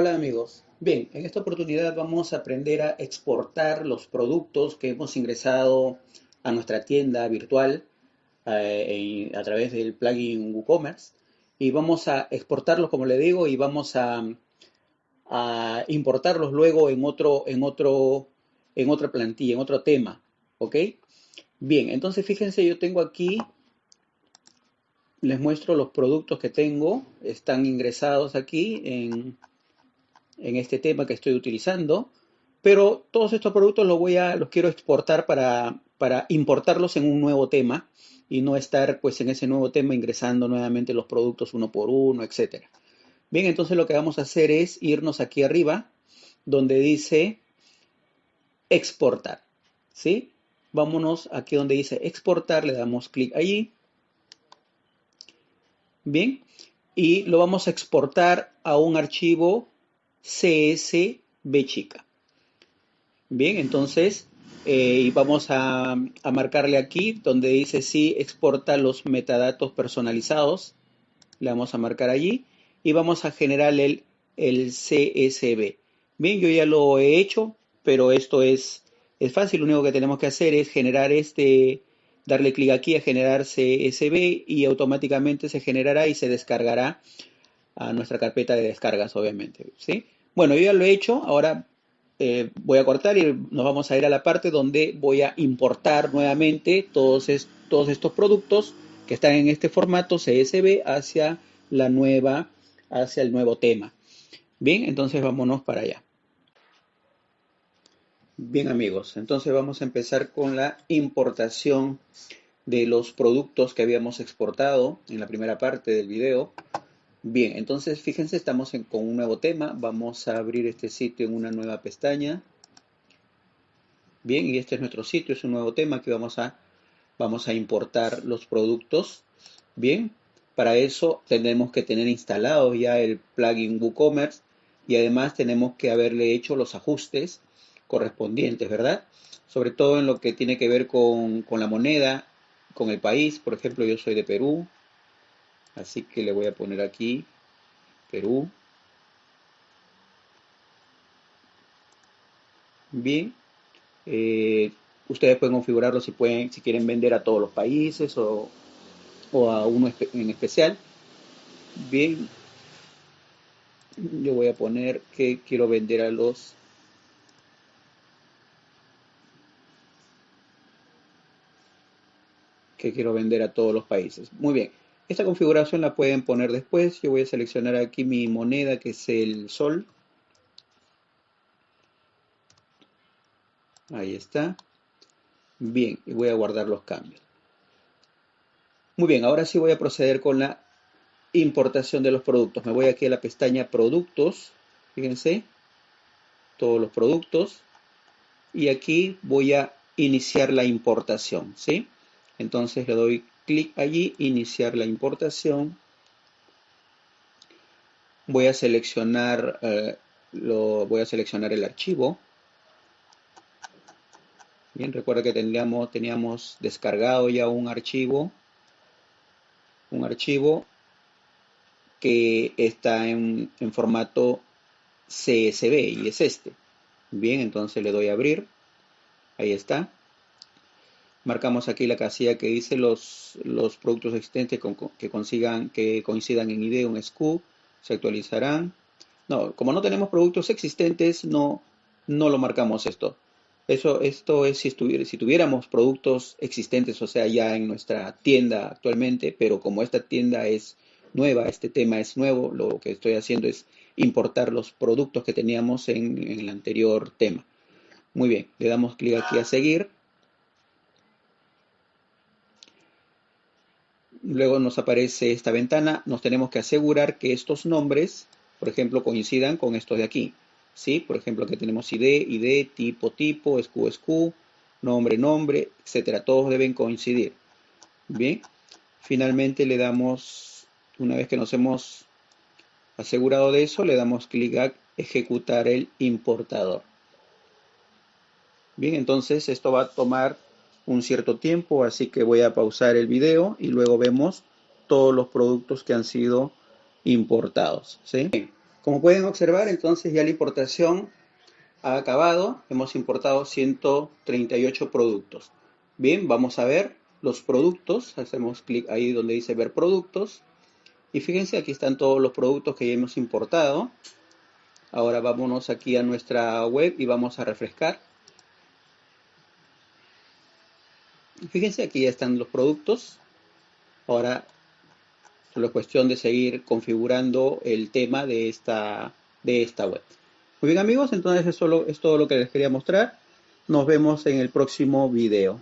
Hola amigos. Bien, en esta oportunidad vamos a aprender a exportar los productos que hemos ingresado a nuestra tienda virtual eh, a través del plugin WooCommerce y vamos a exportarlos, como le digo, y vamos a, a importarlos luego en otro, en otro, en otra plantilla, en otro tema, ¿ok? Bien, entonces fíjense, yo tengo aquí, les muestro los productos que tengo, están ingresados aquí en en este tema que estoy utilizando, pero todos estos productos los voy a, los quiero exportar para, para importarlos en un nuevo tema y no estar pues en ese nuevo tema ingresando nuevamente los productos uno por uno, etcétera. Bien, entonces lo que vamos a hacer es irnos aquí arriba donde dice exportar, ¿sí? Vámonos aquí donde dice exportar, le damos clic allí. Bien, y lo vamos a exportar a un archivo CSB chica. Bien, entonces eh, vamos a, marcarle aquí donde dice si exporta los metadatos personalizados. Le vamos a marcar allí y vamos a generar el, el CSV. Bien, yo ya lo he hecho, pero esto es, es fácil. Lo único que tenemos que hacer es generar este, darle clic aquí a generar CSV y automáticamente se generará y se descargará a nuestra carpeta de descargas, obviamente. ¿sí? Bueno, yo ya lo he hecho, ahora eh, voy a cortar y nos vamos a ir a la parte donde voy a importar nuevamente todos, estos productos que están en este formato CSV hacia hacia el nuevo tema. Bien, entonces vámonos para allá. Bien amigos, entonces vamos a empezar con la importación de los productos que habíamos exportado en la primera parte del video. Bien, entonces fíjense, estamos con un nuevo tema. Vamos a abrir este sitio en una nueva pestaña. Bien, y este es nuestro sitio, es un nuevo tema que vamos a, vamos a importar los productos. Bien, para eso tenemos que tener instalado ya el plugin WooCommerce y además tenemos que haberle hecho los ajustes correspondientes, ¿verdad? Sobre todo en lo que tiene que ver con, con la moneda, con el país. Por ejemplo, yo soy de Perú, Así que le voy a poner aquí Perú. Bien. Eh, ustedes pueden configurarlo si, pueden, si quieren vender a todos los países o, a uno en especial. Bien. Yo voy a poner que quiero vender a los que quiero vender a todos los países. Muy bien. Esta configuración la pueden poner después. Yo voy a seleccionar aquí mi moneda que es el sol. Ahí está. Bien, y voy a guardar los cambios. Muy bien, ahora sí voy a proceder con la importación de los productos. Me voy aquí a la pestaña Productos. Fíjense, todos los productos. Y aquí voy a iniciar la importación, ¿sí? Entonces le doy clic allí, iniciar la importación. Voy a seleccionar, eh, lo, voy a seleccionar el archivo. Bien, recuerda que teníamos, teníamos descargado ya un archivo, un archivo que está en, en formato CSV y es este. Bien, entonces le doy a abrir. Ahí está marcamos aquí la casilla que dice los, los productos existentes que, consigan, que coincidan en ID un SKU, se actualizarán. No, como no tenemos productos existentes, no, no lo marcamos esto. Eso, esto es si, si tuviéramos productos existentes, o sea, ya en nuestra tienda actualmente, pero como esta tienda es nueva, este tema es nuevo, lo que estoy haciendo es importar los productos que teníamos en, en el anterior tema. Muy bien, le damos clic aquí a seguir Luego nos aparece esta ventana. Nos tenemos que asegurar que estos nombres, por ejemplo, coincidan con estos de aquí. ¿Sí? Por ejemplo, que tenemos ID, ID, tipo, tipo, SQ, SQ, nombre, nombre, etcétera. Todos deben coincidir. Bien. Finalmente le damos, una vez que nos hemos asegurado de eso, le damos clic a ejecutar el importador. Bien, entonces esto va a tomar un cierto tiempo, así que voy a pausar el video y luego vemos todos los productos que han sido importados. ¿sí? Como pueden observar, entonces ya la importación ha acabado. Hemos importado 138 productos. Bien, vamos a ver los productos. Hacemos clic ahí donde dice ver productos. Y fíjense, aquí están todos los productos que ya hemos importado. Ahora vámonos aquí a nuestra web y vamos a refrescar. Fíjense, aquí ya están los productos. Ahora solo es cuestión de seguir configurando el tema de esta, de esta web. Muy bien amigos, entonces eso es todo lo que les quería mostrar. Nos vemos en el próximo video.